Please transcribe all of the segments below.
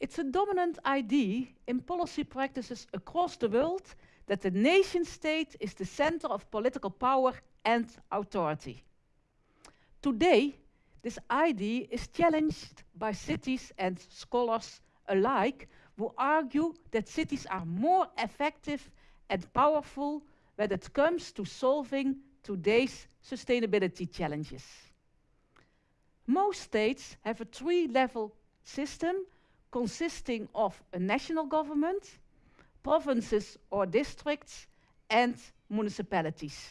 It's a dominant idea in policy practices across the world that the nation state is the center of political power and authority. Today, this idea is challenged by cities and scholars alike who argue that cities are more effective and powerful when it comes to solving today's sustainability challenges. Most states have a three-level system consisting of a national government, provinces or districts, and municipalities.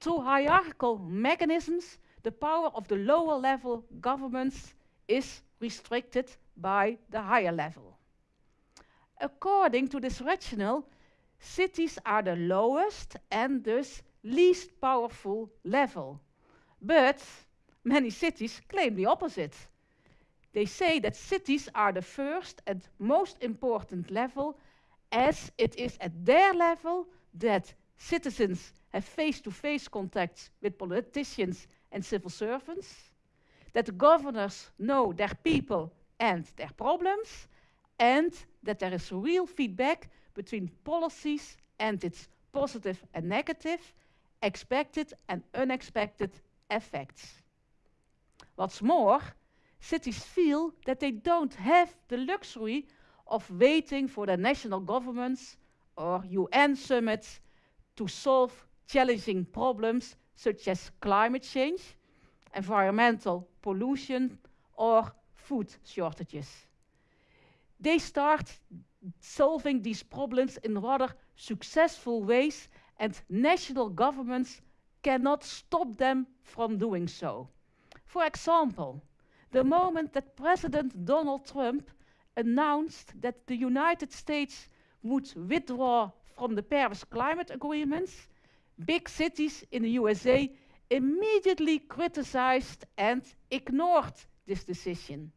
Through hierarchical mechanisms, the power of the lower level governments is restricted by the higher level. According to this rationale, cities are the lowest and thus least powerful level. But many cities claim the opposite. They say that cities are the first and most important level as it is at their level that citizens have face-to-face -face contacts with politicians and civil servants, that governors know their people and their problems, and that there is real feedback between policies and its positive and negative, expected and unexpected effects. What's more, cities feel that they don't have the luxury of waiting for the national governments or UN summits to solve challenging problems such as climate change, environmental pollution, or food shortages. They start solving these problems in rather successful ways and national governments cannot stop them from doing so. For example, the moment that President Donald Trump announced that the United States would withdraw from the Paris Climate Agreements, big cities in the USA immediately criticized and ignored this decision.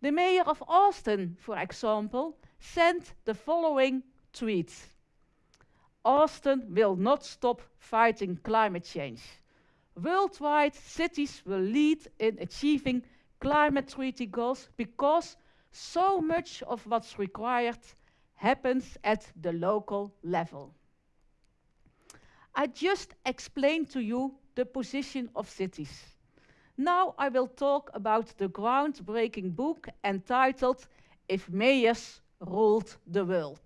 The mayor of Austin, for example, sent the following tweet. Austin will not stop fighting climate change. Worldwide, cities will lead in achieving climate treaty goals because so much of what's required happens at the local level. I just explained to you the position of cities. Now I will talk about the groundbreaking book entitled If Mayors Ruled the World.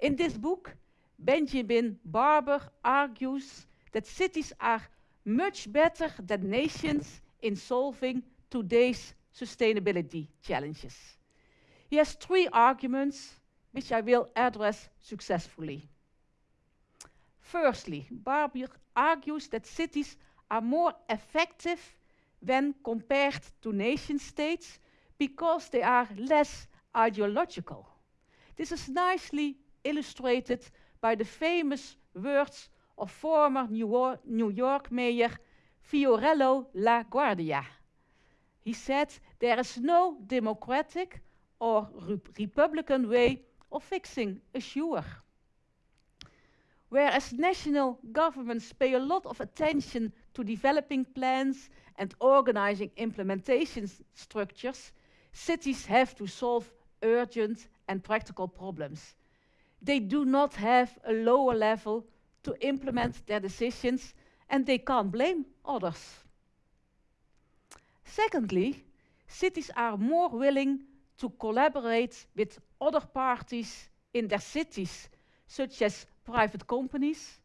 In this book, Benjamin Barber argues that cities are much better than nations in solving today's sustainability challenges. He has three arguments which I will address successfully. Firstly, Barber argues that cities are more effective when compared to nation states because they are less ideological. This is nicely illustrated by the famous words of former New, New York Mayor Fiorello LaGuardia. He said, there is no democratic or republican way of fixing a sewer. Whereas national governments pay a lot of attention to developing plans and organizing implementation structures, cities have to solve urgent and practical problems. They do not have a lower level to implement their decisions and they can't blame others. Secondly, cities are more willing to collaborate with other parties in their cities, such as private companies,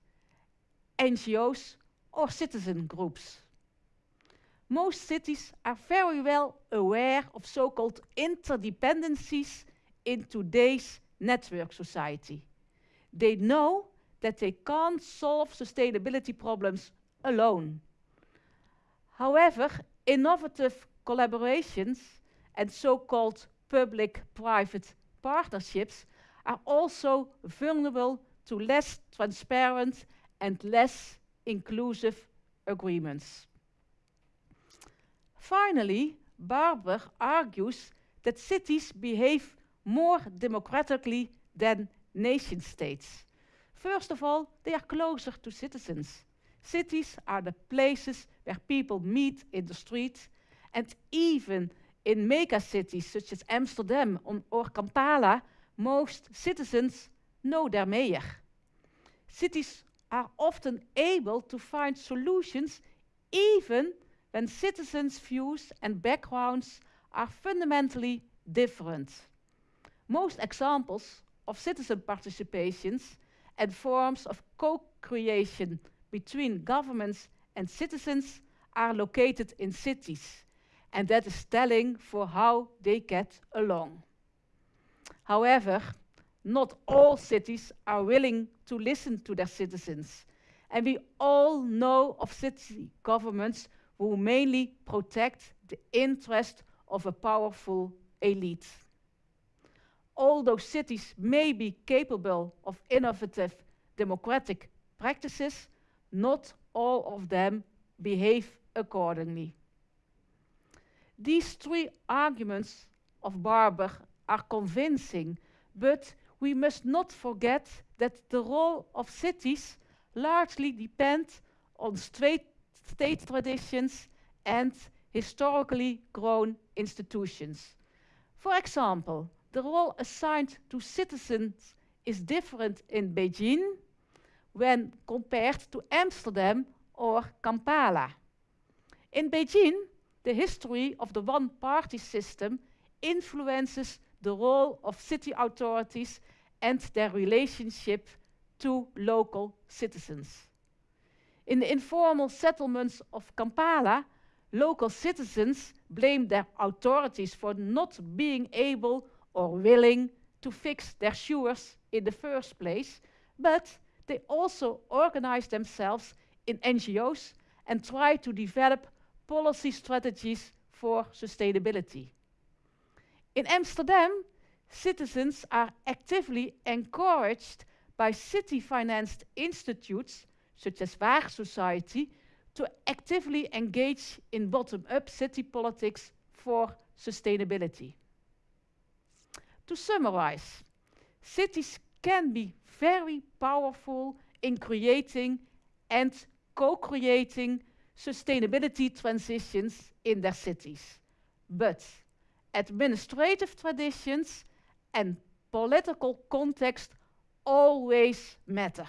NGOs, or citizen groups. Most cities are very well aware of so-called interdependencies in today's network society. They know that they can't solve sustainability problems alone. However, innovative collaborations and so-called public-private partnerships are also vulnerable to less transparent and less inclusive agreements. Finally, Barber argues that cities behave more democratically than nation states. First of all, they are closer to citizens. Cities are the places where people meet in the street, and even in mega cities such as Amsterdam or Kampala, most citizens know their mayor. Cities are often able to find solutions even when citizens' views and backgrounds are fundamentally different. Most examples of citizen participations and forms of co-creation between governments and citizens are located in cities, and that is telling for how they get along. However, not all cities are willing to listen to their citizens, and we all know of city governments who mainly protect the interest of a powerful elite. Although cities may be capable of innovative democratic practices, not all of them behave accordingly. These three arguments of Barber are convincing, but we must not forget that the role of cities largely depends on state, state traditions and historically grown institutions. For example, the role assigned to citizens is different in Beijing when compared to Amsterdam or Kampala. In Beijing, the history of the one-party system influences the role of city authorities and their relationship to local citizens. In the informal settlements of Kampala, local citizens blame their authorities for not being able or willing to fix their sewers in the first place, but they also organize themselves in NGOs and try to develop policy strategies for sustainability. In Amsterdam, citizens are actively encouraged by city-financed institutes, such as Waag Society, to actively engage in bottom-up city politics for sustainability. To summarize, cities can be very powerful in creating and co-creating sustainability transitions in their cities. But administrative traditions and political context always matter.